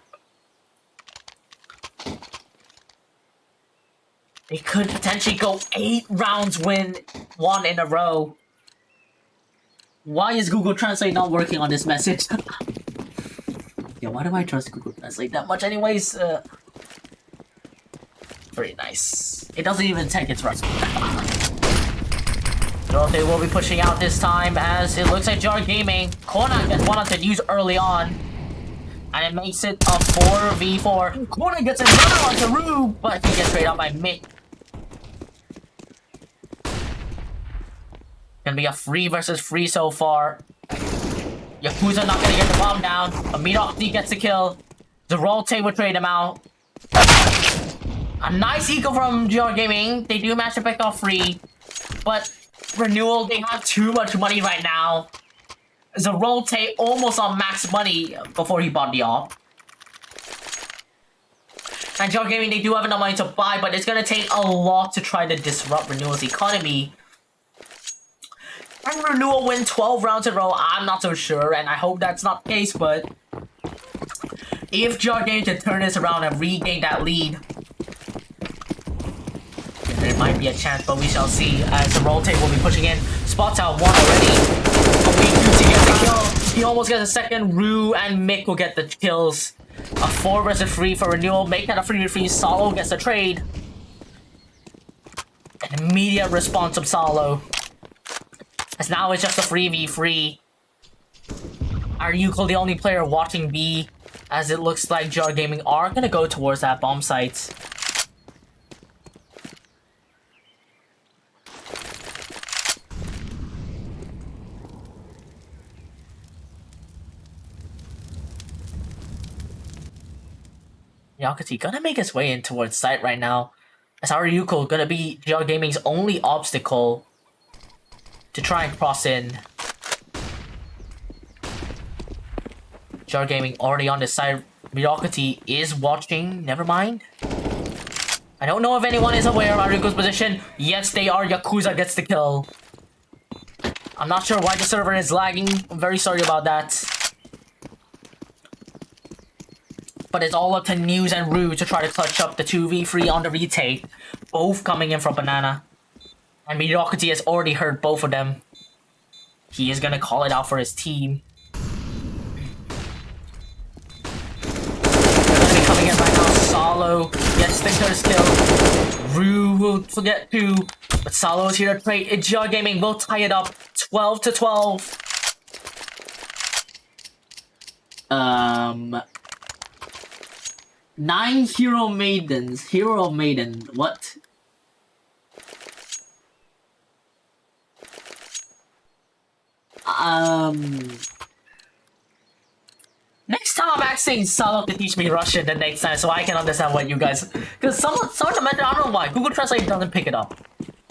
They could potentially go eight rounds win one in a row. Why is Google Translate not working on this message? yeah, why do I trust Google Translate that much anyways? Uh, very nice. It doesn't even take its. So they will be pushing out this time as it looks like GR Gaming. Conan gets one of the news early on. And it makes it a 4v4. Conan gets another on to Rube, but he gets straight out by Mick. Gonna be a free versus free so far. Yakuza not gonna get the bomb down. Amiroki gets the kill. Zerote will trade him out. A nice eco from GR Gaming. They do match to pick off free. But Renewal, they have too much money right now. Zerote almost on max money before he bought the op. And GR Gaming, they do have enough money to buy, but it's gonna take a lot to try to disrupt Renewal's economy. Can Renewal win 12 rounds in a row? I'm not so sure, and I hope that's not the case, but... If GR Gaming can turn this around and regain that lead, there might be a chance, but we shall see as the Zerote will be pushing in. Spots out one already. to get the kill. He almost gets a second. Rue and Mick will get the kills. A 4 versus 3 for Renewal. Make that a 3 3. Salo gets the trade. An immediate response from Salo. As now it's just a 3v3. Are Yuko the only player watching B? As it looks like GR Gaming are gonna go towards that bomb site. Yakuti gonna make his way in towards site right now. As Aryuko gonna be GR Gaming's only obstacle to try and cross in. GR Gaming already on this side. Miyakati is watching. Never mind. I don't know if anyone is aware of Aryuko's position. Yes, they are. Yakuza gets the kill. I'm not sure why the server is lagging. I'm very sorry about that. but it's all up to News and Rue to try to clutch up the 2v3 on the retake, both coming in from Banana. And Mediocrity has already heard both of them. He is gonna call it out for his team. coming in right now. Salo gets the first kill. Rue will forget to, but Salo is here to trade. Ijia Gaming will tie it up 12 to 12. Um, Nine hero maidens. Hero maiden. What? Um. Next time I'm asking Salo to teach me Russian the next time so I can understand what you guys... Because someone, someone mentioned, I don't know why, Google Translate doesn't pick it up.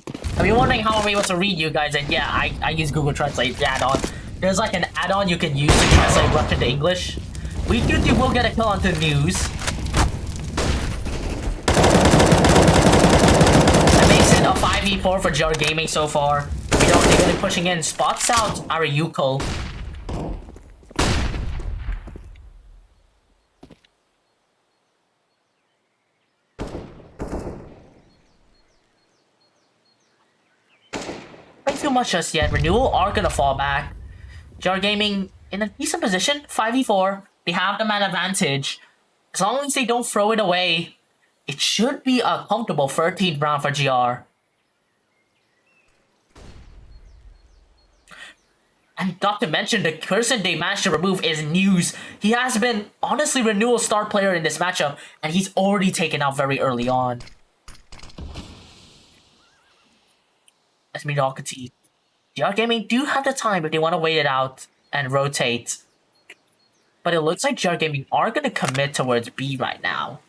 I've been wondering how I'm able to read you guys, and yeah, I, I use Google Translate, add-on. There's like an add-on you can use to translate Russian to English. We do we'll get a kill on onto news. I made it a 5v4 for GR Gaming so far. Think really pushing in. Spots out Aryuko. Ain't too much just yet. Renewal are gonna fall back. GR Gaming in a decent position. 5v4. They have the man advantage. As long as they don't throw it away, it should be a comfortable 13th round for GR. And not to mention, the person they managed to remove is News. He has been, honestly, Renewal star player in this matchup, and he's already taken out very early on. As Mediocrity. GR Gaming do have the time if they want to wait it out and rotate. But it looks like GR Gaming are going to commit towards B right now.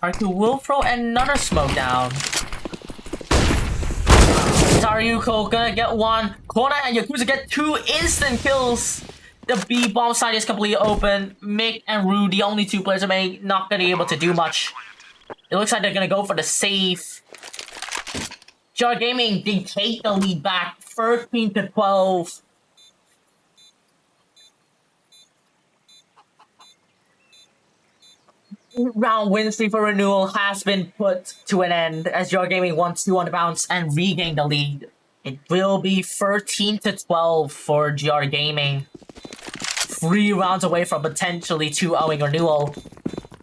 Arku will throw another smoke down. Taryuko gonna get one. Kona and Yakuza get two instant kills. The B bomb side is completely open. Mick and Rue, the only two players, are not gonna be able to do much. It looks like they're gonna go for the save. GR Gaming, they take the lead back 13 to 12. Round streak for renewal has been put to an end as GR Gaming wants to on the bounce and regain the lead. It will be 13 to 12 for GR Gaming. Three rounds away from potentially 2-0 renewal.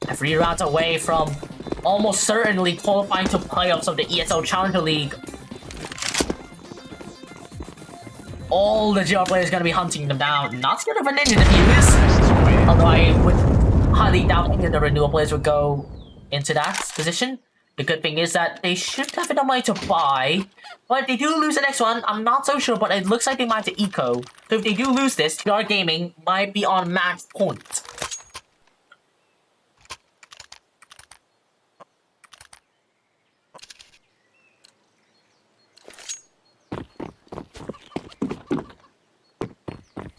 And three rounds away from almost certainly qualifying to playoffs of the ESL Challenger League. All the GR players gonna be hunting them down. Not scared of a ninja defuse. Although I would highly doubt any of the renewal players would go into that position. The good thing is that they should have enough money to buy. But they do lose the next one, I'm not so sure, but it looks like they might have eco. So if they do lose this, GR Gaming might be on max point.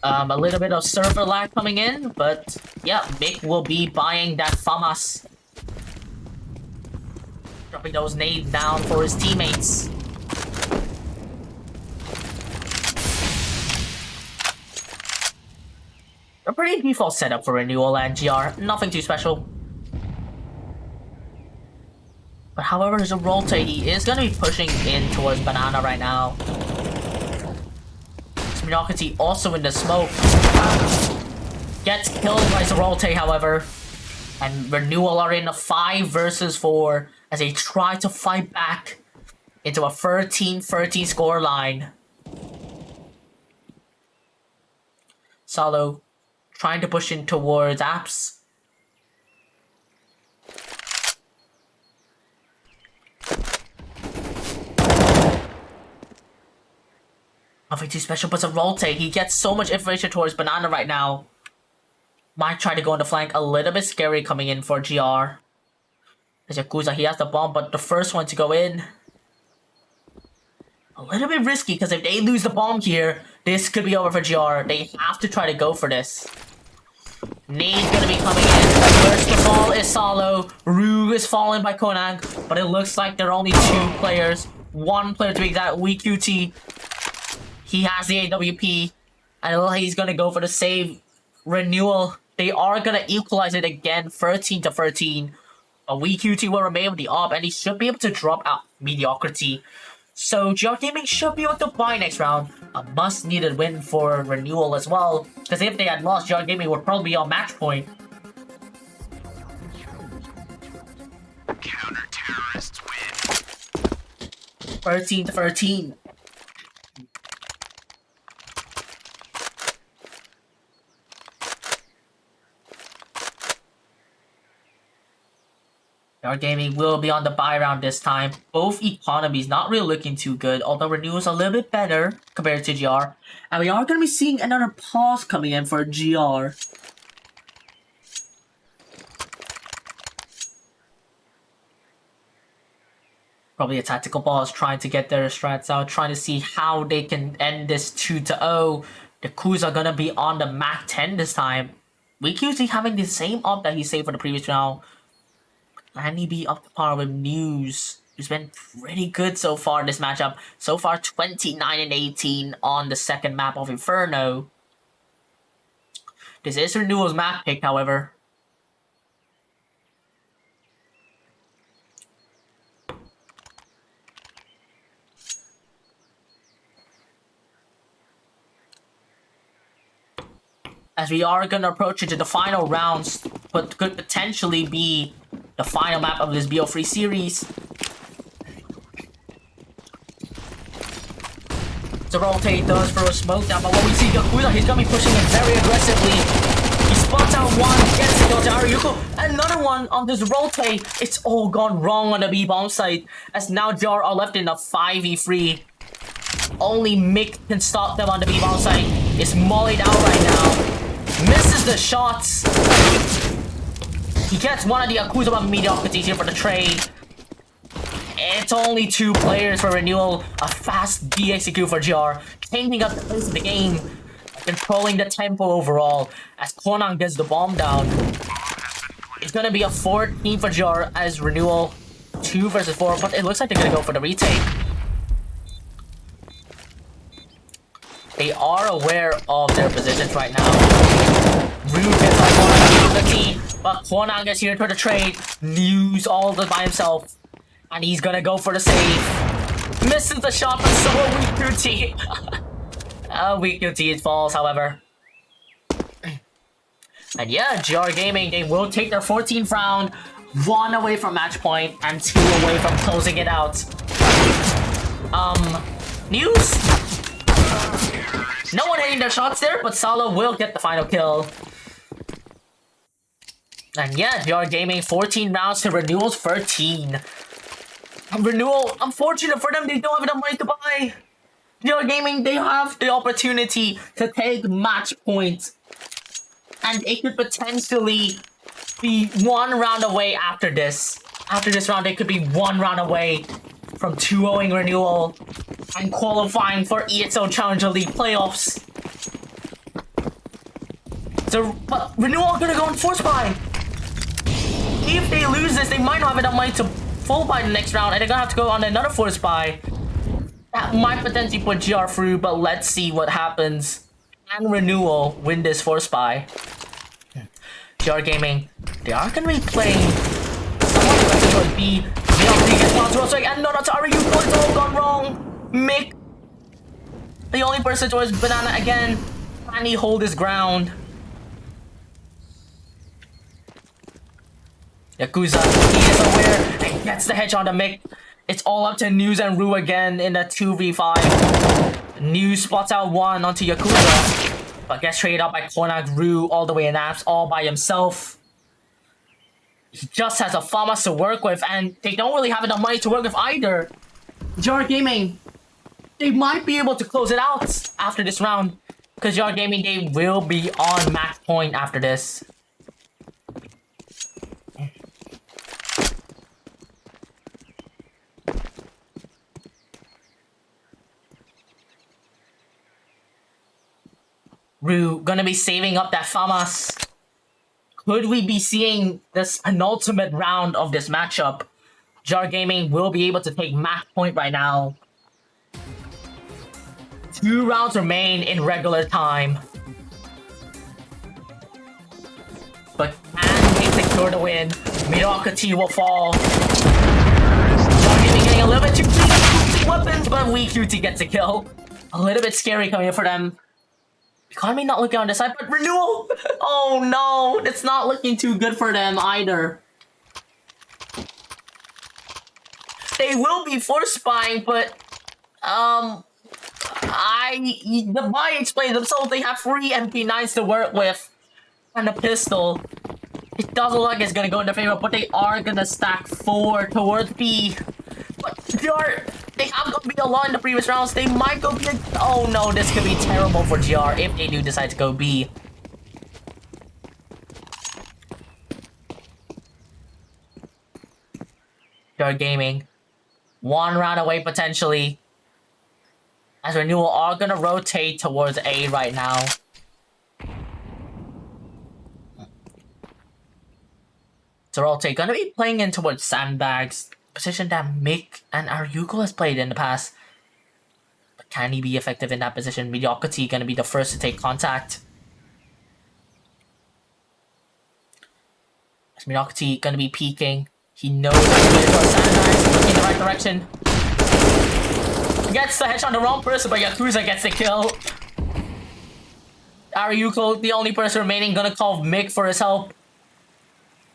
Um, a little bit of server lag coming in, but yeah, Mick will be buying that FAMAS. Dropping those nades down for his teammates. A pretty default setup for Renewal and GR, nothing too special. But however, a rotate, he is going to be pushing in towards Banana right now. Mediocrity also in the smoke. Um, gets killed by Zerote, however. And Renewal are in a 5 versus 4 as they try to fight back into a 13-13 scoreline. Salo trying to push in towards Apps. Nothing too special, but it's a rotate. He gets so much information towards Banana right now. Might try to go on the flank. A little bit scary coming in for GR. As Yakuza, he has the bomb, but the first one to go in. A little bit risky, because if they lose the bomb here, this could be over for GR. They have to try to go for this. Nade's gonna be coming in. First of all is Salo. Rue is fallen by Konang, but it looks like there are only two players. One player to be exact, WeQT he has the AWP. And he's going to go for the save renewal. They are going to equalize it again, 13 to 13. A WeQT will remain with the op, and he should be able to drop out mediocrity. So GR Gaming should be able to buy next round. A must-needed win for Renewal as well. Because if they had lost, GR Gaming would probably be on match point. Counter-terrorists win. 13 to 13. Our gaming will be on the buy round this time. Both economies not really looking too good, although Renewal's a little bit better compared to GR. And we are going to be seeing another pause coming in for GR. Probably a tactical pause, trying to get their strats out, trying to see how they can end this 2 to 0. The Coups are going to be on the MAC 10 this time. WeQT having the same op that he saved for the previous round. He be up to par with News? Who's been pretty good so far in this matchup. So far, 29 and 18 on the second map of Inferno. This is Renewal's map pick, however. As we are going to approach into the final rounds, but could potentially be the final map of this BO3 series. Zerote does throw a smoke down, but what we see Yakuza, he's gonna be pushing it very aggressively. He spots out one, gets the kill to Another one on this rotate. It's all gone wrong on the B-bomb site. As now Jar are left in a 5v3. Only Mick can stop them on the B-bomb site. It's mollied out right now. Misses the shots. He gets one of the Yakuza mediocrities here for the trade. It's only two players for renewal. A fast execute for GR. Changing up the pace of the game. Controlling the tempo overall. As Konang gets the bomb down. It's gonna be a 14 for GR as renewal. 2 versus 4. But it looks like they're gonna go for the retake. They are aware of their positions right now. Ryu gets on the team. But Kwanang gets here for the trade. News all by himself. And he's gonna go for the save. Misses the shot, but so are WeQT. uh, WeQT falls, however. And yeah, GR Gaming, they will take their 14th round, one away from match point, and two away from closing it out. Um, news? No one hitting their shots there, but Salo will get the final kill. And yeah, GR Gaming, 14 rounds to Renewal's 13. Um, Renewal, unfortunate for them, they don't have enough money to buy. GR Gaming, they have the opportunity to take match points. And it could potentially be one round away after this. After this round, they could be one round away from 2-0ing Renewal and qualifying for ESL Challenger League playoffs. So, but Renewal gonna go on force buy. If they lose this, they might not have enough money to full buy the next round, and they're gonna have to go on another force buy. That might potentially put GR through, but let's see what happens. And Renewal win this force buy. GR Gaming, they are gonna be playing someone aggressive B. VLP and no, that's Ari, you it's all gone wrong. Mick, the only person to is Banana again. He hold his ground? Yakuza, he is aware and gets the hedge on the Mick. It's all up to News and Rue again in a 2v5. News spots out one onto Yakuza, but gets traded out by Cornac Rue all the way in apps, all by himself. Just has a FAMAS to work with, and they don't really have enough money to work with either. GR Gaming, they might be able to close it out after this round, because GR Gaming, they will be on max point after this. Rue gonna be saving up that FAMAS. Could we be seeing this penultimate round of this matchup? GR Gaming will be able to take match point right now. Two rounds remain in regular time. But can they secure the win? Mediocrity will fall. GR Gaming getting a little bit too weapons, but WeQT gets a kill. A little bit scary coming in for them. Economy not looking on this side, but renewal! Oh no, it's not looking too good for them either. They will be force buying, but um, I the buy explains themselves. They have three MP9s to work with and a pistol. It doesn't look like it's gonna go in their favor, but they are gonna stack four towards B. But they are they have gone B a lot in the previous rounds. They might go B. Oh no, this could be terrible for GR if they do decide to go B. GR Gaming. One round away potentially. As Renewal are gonna rotate towards A right now. So rotate gonna be playing in towards sandbags position that Mick and Aryuko has played in the past. But can he be effective in that position? Mediocrity gonna be the first to take contact. Is Mediocrity gonna be peeking? He knows he's looking in the right direction. Gets the headshot on the wrong person, but Yakuza gets the kill. Aryuko, the only person remaining, gonna call Mick for his help.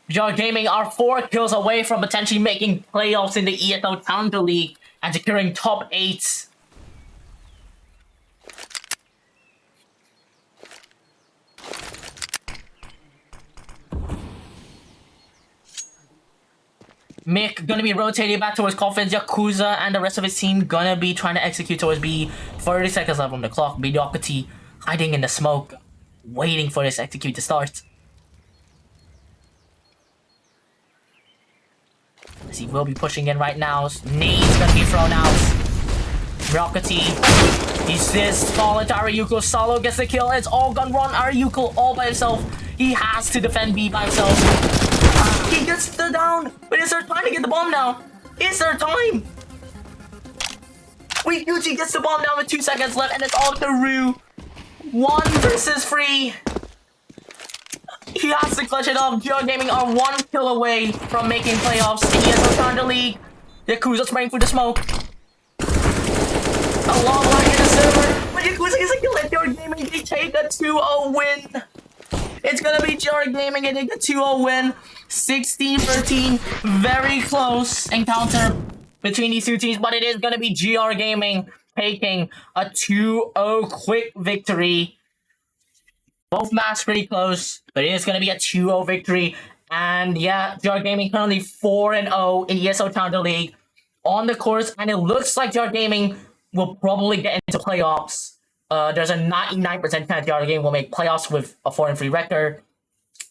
GR Gaming are four kills away from potentially making playoffs in the ESL Challenger League and securing top eight. Mick gonna be rotating back towards Coffins, Yakuza, and the rest of his team gonna be trying to execute towards B. 30 seconds left on the clock. Mediocrity hiding in the smoke, waiting for this execute to start. As he will be pushing in right now. Nade's gonna be thrown out. Rockety. He's this fallen to Aryuko. Salo gets the kill. It's all gun run. Aryuko all by himself. He has to defend B by himself. Ah, he gets the down. But is there time to get the bomb now? Is there time? Wait, Gucci gets the bomb down with two seconds left, and it's all Rue. One versus three. He has to clutch it up. GR Gaming are one kill away from making playoffs in ESL Challenger League. Yakuza's spraying through the smoke. a long lag in the server. But Yakuza is gonna let your gaming they take a 2-0 win. It's gonna be GR Gaming take a 2-0 win. 16-13, very close encounter between these two teams, but it is gonna be GR Gaming taking a 2-0 quick victory. Both matches pretty close, but it is gonna be a 2-0 victory. And yeah, GR Gaming currently 4 0 in ESL Challenger League on the course, and it looks like GR Gaming will probably get into playoffs. Uh, there's a 99% chance GR Gaming will make playoffs with a 4 and 3 record.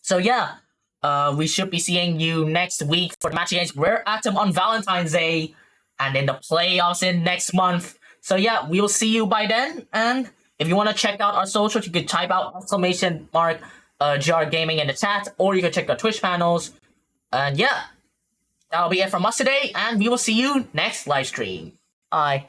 So yeah, uh, we should be seeing you next week for the match against Rare Atom on Valentine's Day, and in the playoffs in next month. So yeah, we'll see you by then. And if you want to check out our socials, you can type out exclamation mark uh, GR Gaming in the chat, or you can check our Twitch panels. And yeah, that'll be it from us today, and we will see you next live stream. Bye.